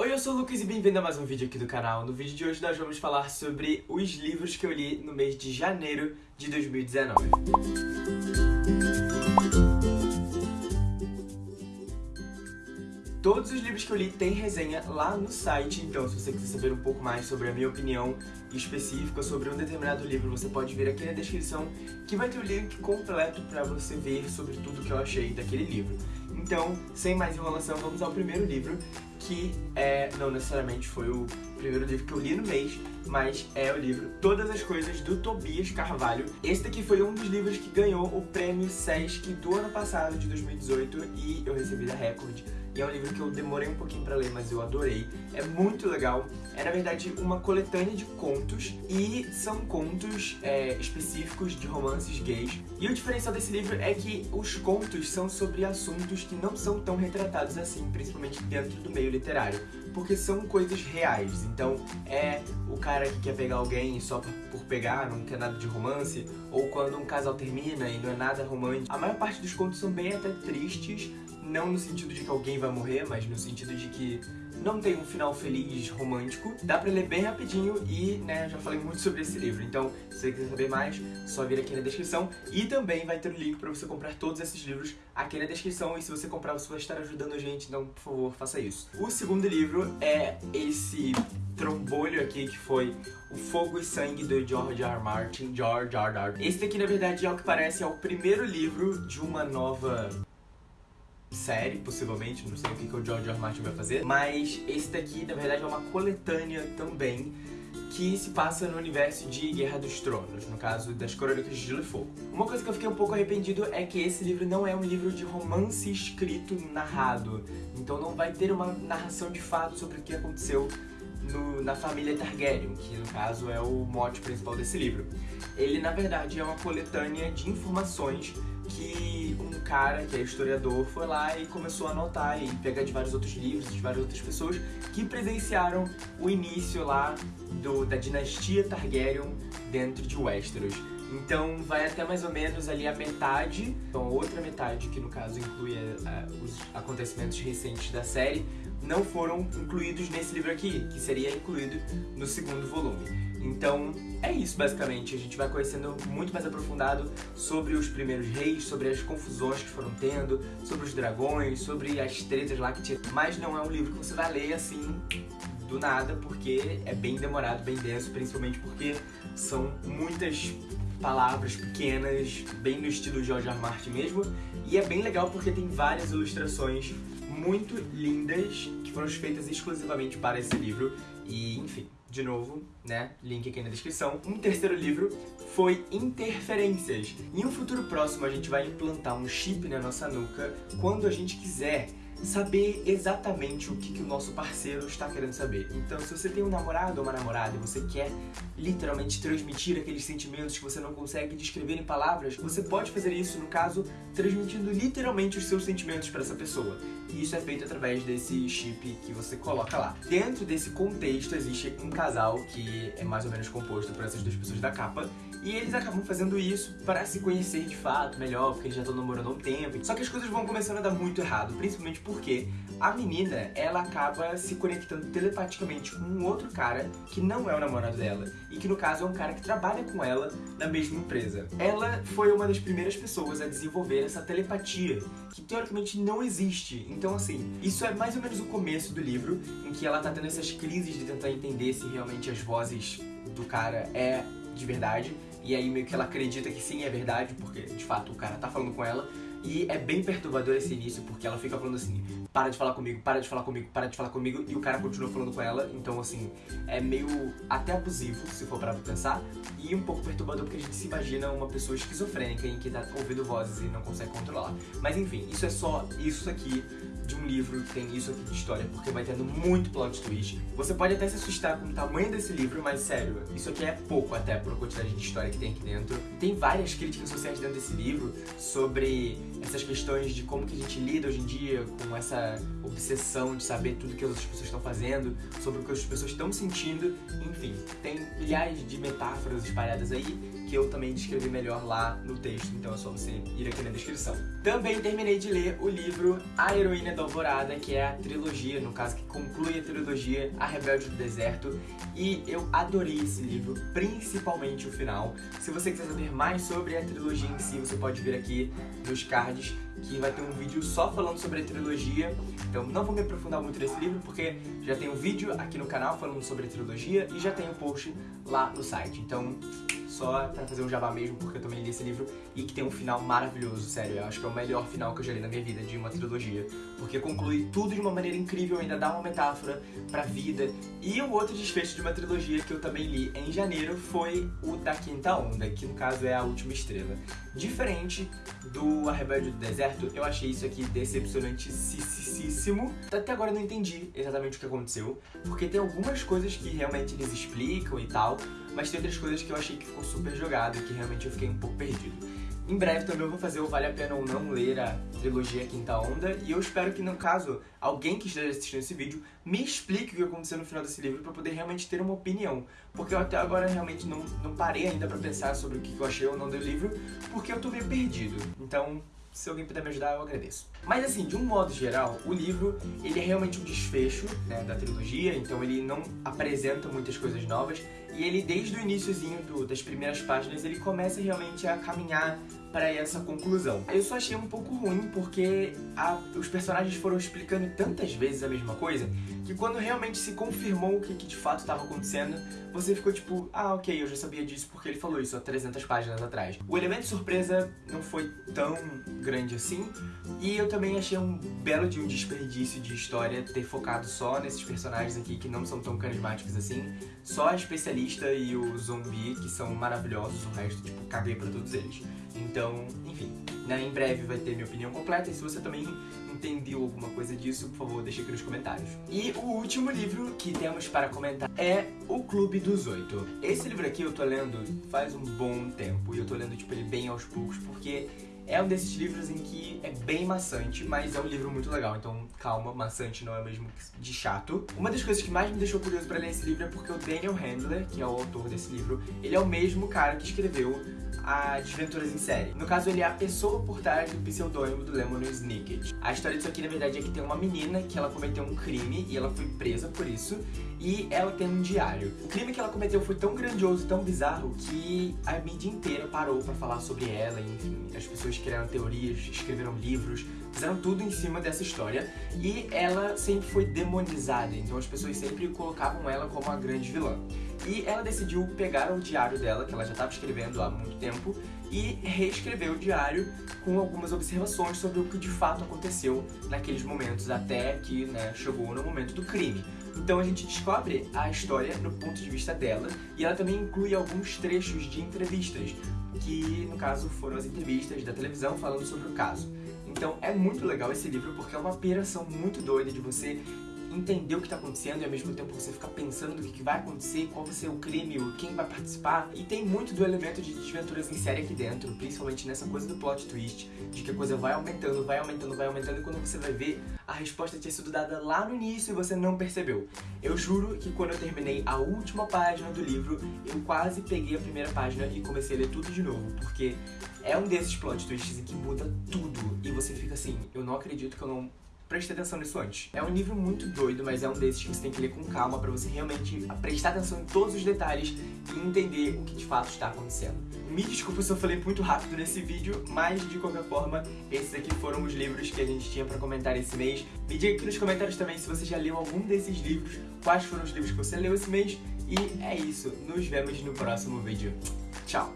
Oi, eu sou o Lucas e bem-vindo a mais um vídeo aqui do canal. No vídeo de hoje nós vamos falar sobre os livros que eu li no mês de janeiro de 2019. Todos os livros que eu li têm resenha lá no site, então se você quiser saber um pouco mais sobre a minha opinião específica sobre um determinado livro, você pode vir aqui na descrição que vai ter o link completo para você ver sobre tudo que eu achei daquele livro. Então, sem mais enrolação, vamos ao primeiro livro, que é, não necessariamente foi o primeiro livro que eu li no mês, mas é o livro Todas as Coisas, do Tobias Carvalho. Esse daqui foi um dos livros que ganhou o prêmio Sesc do ano passado, de 2018, e eu recebi da Record e é um livro que eu demorei um pouquinho pra ler, mas eu adorei. É muito legal. É, na verdade, uma coletânea de contos e são contos é, específicos de romances gays. E o diferencial desse livro é que os contos são sobre assuntos que não são tão retratados assim, principalmente dentro do meio literário porque são coisas reais. Então é o cara que quer pegar alguém só por pegar, não quer nada de romance, ou quando um casal termina e não é nada romântico. A maior parte dos contos são bem até tristes, não no sentido de que alguém vai morrer, mas no sentido de que não tem um final feliz, romântico. Dá pra ler bem rapidinho e, né, já falei muito sobre esse livro. Então, se você quiser saber mais, só vir aqui na descrição. E também vai ter o link pra você comprar todos esses livros aqui na descrição. E se você comprar, você vai estar ajudando a gente, então, por favor, faça isso. O segundo livro é esse trombolho aqui, que foi O Fogo e Sangue, do George R. Martin. George R. R. Esse daqui, na verdade, é o que parece é o primeiro livro de uma nova série, possivelmente, não sei o que, que o George R. Martin vai fazer, mas esse daqui, na verdade, é uma coletânea também que se passa no universo de Guerra dos Tronos, no caso das Crônicas de Gelo e Fogo. Uma coisa que eu fiquei um pouco arrependido é que esse livro não é um livro de romance escrito narrado, então não vai ter uma narração de fato sobre o que aconteceu no, na família Targaryen, que no caso é o mote principal desse livro. Ele, na verdade, é uma coletânea de informações que um cara, que é historiador, foi lá e começou a anotar e pegar de vários outros livros, de várias outras pessoas que presenciaram o início lá do, da dinastia Targaryen dentro de Westeros. Então vai até mais ou menos ali a metade, então a outra metade, que no caso inclui uh, os acontecimentos recentes da série, não foram incluídos nesse livro aqui, que seria incluído no segundo volume. Então é isso basicamente, a gente vai conhecendo muito mais aprofundado sobre os primeiros reis, sobre as confusões que foram tendo, sobre os dragões, sobre as tretas lá que tinha. Mas não é um livro que você vai ler assim do nada, porque é bem demorado, bem denso, principalmente porque são muitas palavras pequenas, bem no estilo George R. Martin mesmo, e é bem legal porque tem várias ilustrações muito lindas que foram feitas exclusivamente para esse livro. E, enfim, de novo, né, link aqui na descrição. Um terceiro livro foi Interferências. Em um futuro próximo a gente vai implantar um chip na nossa nuca quando a gente quiser saber exatamente o que, que o nosso parceiro está querendo saber. Então, se você tem um namorado ou uma namorada e você quer literalmente transmitir aqueles sentimentos que você não consegue descrever em palavras, você pode fazer isso, no caso, transmitindo literalmente os seus sentimentos para essa pessoa. E isso é feito através desse chip que você coloca lá. Dentro desse contexto existe um casal que é mais ou menos composto por essas duas pessoas da capa e eles acabam fazendo isso para se conhecer de fato melhor, porque eles já estão namorando há um tempo. Só que as coisas vão começando a dar muito errado, principalmente porque a menina, ela acaba se conectando telepaticamente com um outro cara que não é o namorado dela. E que no caso é um cara que trabalha com ela na mesma empresa. Ela foi uma das primeiras pessoas a desenvolver essa telepatia, que teoricamente não existe. Então assim, isso é mais ou menos o começo do livro, em que ela tá tendo essas crises de tentar entender se realmente as vozes do cara é de verdade e aí meio que ela acredita que sim, é verdade, porque de fato o cara tá falando com ela. E é bem perturbador esse início, porque ela fica falando assim, para de falar comigo, para de falar comigo, para de falar comigo, e o cara continua falando com ela, então assim, é meio até abusivo, se for para pensar, e um pouco perturbador porque a gente se imagina uma pessoa esquizofrênica em que tá ouvindo vozes e não consegue controlar. Mas enfim, isso é só isso aqui de um livro que tem isso aqui de história, porque vai tendo muito plot twist. Você pode até se assustar com o tamanho desse livro, mas sério, isso aqui é pouco até por quantidade de história que tem aqui dentro. Tem várias críticas sociais dentro desse livro sobre essas questões de como que a gente lida hoje em dia com essa obsessão de saber tudo que as outras pessoas estão fazendo, sobre o que as pessoas estão sentindo, enfim, tem milhares de metáforas espalhadas aí que eu também descrevi melhor lá no texto, então é só você ir aqui na descrição. Também terminei de ler o livro A Heroína da Alvorada, que é a trilogia, no caso que conclui a trilogia A Rebelde do Deserto, e eu adorei esse livro, principalmente o final. Se você quiser saber mais sobre a trilogia em si, você pode vir aqui nos cards que vai ter um vídeo só falando sobre a trilogia. Então não vou me aprofundar muito nesse livro, porque já tem um vídeo aqui no canal falando sobre a trilogia e já tem um post lá no site. Então só pra fazer um jabá mesmo, porque eu também li esse livro e que tem um final maravilhoso, sério. Eu acho que é o melhor final que eu já li na minha vida de uma trilogia. Porque conclui tudo de uma maneira incrível, ainda dá uma metáfora pra vida. E o outro desfecho de uma trilogia que eu também li em janeiro foi o da Quinta Onda, que no caso é a Última Estrela. Diferente do A Rebelde do Deserto, eu achei isso aqui decepcionantíssimo. Até agora eu não entendi exatamente o que aconteceu, porque tem algumas coisas que realmente eles explicam e tal, mas tem outras coisas que eu achei que ficou super jogado e que realmente eu fiquei um pouco perdido. Em breve também eu vou fazer o Vale a Pena ou Não ler a trilogia Quinta Onda e eu espero que, no caso, alguém que esteja assistindo esse vídeo me explique o que aconteceu no final desse livro para poder realmente ter uma opinião. Porque eu até agora realmente não, não parei ainda para pensar sobre o que eu achei ou não do livro, porque eu tô meio perdido. Então, se alguém puder me ajudar, eu agradeço. Mas assim, de um modo geral, o livro, ele é realmente um desfecho né, da trilogia, então ele não apresenta muitas coisas novas, e ele, desde o iníciozinho das primeiras páginas, ele começa realmente a caminhar para essa conclusão. Eu só achei um pouco ruim porque a, os personagens foram explicando tantas vezes a mesma coisa que quando realmente se confirmou o que, que de fato estava acontecendo, você ficou tipo, ah, ok, eu já sabia disso porque ele falou isso há 300 páginas atrás. O elemento surpresa não foi tão grande assim, e eu também achei um belo de um desperdício de história ter focado só nesses personagens aqui que não são tão carismáticos assim, só a especialista e o zumbi que são maravilhosos, o resto, tipo, caguei pra todos eles. Então, enfim, né, em breve vai ter minha opinião completa e se você também entendeu alguma coisa disso, por favor, deixe aqui nos comentários. E o último livro que temos para comentar é O Clube dos Oito. Esse livro aqui eu tô lendo faz um bom tempo e eu tô lendo tipo ele bem aos poucos porque é um desses livros em que é bem maçante, mas é um livro muito legal, então calma, maçante não é mesmo de chato. Uma das coisas que mais me deixou curioso para ler esse livro é porque o Daniel Handler, que é o autor desse livro, ele é o mesmo cara que escreveu Desventuras em Série. No caso, ele é a pessoa por trás do pseudônimo do Lemon Snicket. A história disso aqui, na verdade, é que tem uma menina que ela cometeu um crime e ela foi presa por isso, e ela tem um diário. O crime que ela cometeu foi tão grandioso, tão bizarro, que a mídia inteira parou para falar sobre ela, e, enfim, as pessoas criaram teorias, escreveram livros, fizeram tudo em cima dessa história, e ela sempre foi demonizada, então as pessoas sempre colocavam ela como a grande vilã. E ela decidiu pegar o diário dela, que ela já estava escrevendo há muito tempo, e reescrever o diário com algumas observações sobre o que de fato aconteceu naqueles momentos, até que né, chegou no momento do crime. Então a gente descobre a história no ponto de vista dela e ela também inclui alguns trechos de entrevistas, que no caso foram as entrevistas da televisão falando sobre o caso. Então é muito legal esse livro porque é uma operação muito doida de você entender o que está acontecendo e ao mesmo tempo você ficar pensando no que, que vai acontecer, qual vai ser o crime, quem vai participar. E tem muito do elemento de desventuras em série aqui dentro, principalmente nessa coisa do plot twist, de que a coisa vai aumentando, vai aumentando, vai aumentando, e quando você vai ver, a resposta tinha sido dada lá no início e você não percebeu. Eu juro que quando eu terminei a última página do livro, eu quase peguei a primeira página e comecei a ler tudo de novo, porque é um desses plot twists em que muda tudo e você fica assim, eu não acredito que eu não preste atenção nisso antes. É um livro muito doido, mas é um desses que você tem que ler com calma para você realmente prestar atenção em todos os detalhes e entender o que de fato está acontecendo. Me desculpa se eu falei muito rápido nesse vídeo, mas de qualquer forma, esses aqui foram os livros que a gente tinha para comentar esse mês. Me diga aqui nos comentários também se você já leu algum desses livros, quais foram os livros que você leu esse mês. E é isso, nos vemos no próximo vídeo. Tchau!